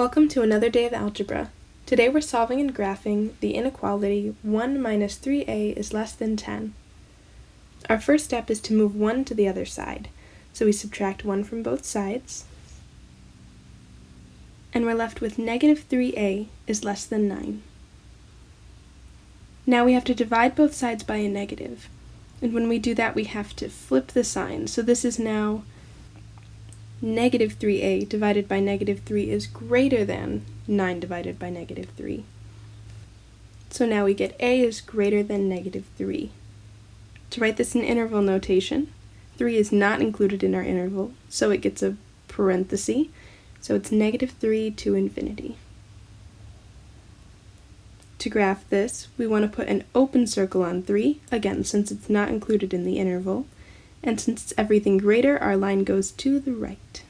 Welcome to another day of algebra. Today we're solving and graphing the inequality 1 minus 3a is less than 10. Our first step is to move 1 to the other side. So we subtract 1 from both sides, and we're left with negative 3a is less than 9. Now we have to divide both sides by a negative, and when we do that we have to flip the sign. So this is now negative 3a divided by negative 3 is greater than 9 divided by negative 3. So now we get a is greater than negative 3. To write this in interval notation, 3 is not included in our interval, so it gets a parenthesis, so it's negative 3 to infinity. To graph this, we want to put an open circle on 3, again since it's not included in the interval, and since it's everything greater, our line goes to the right.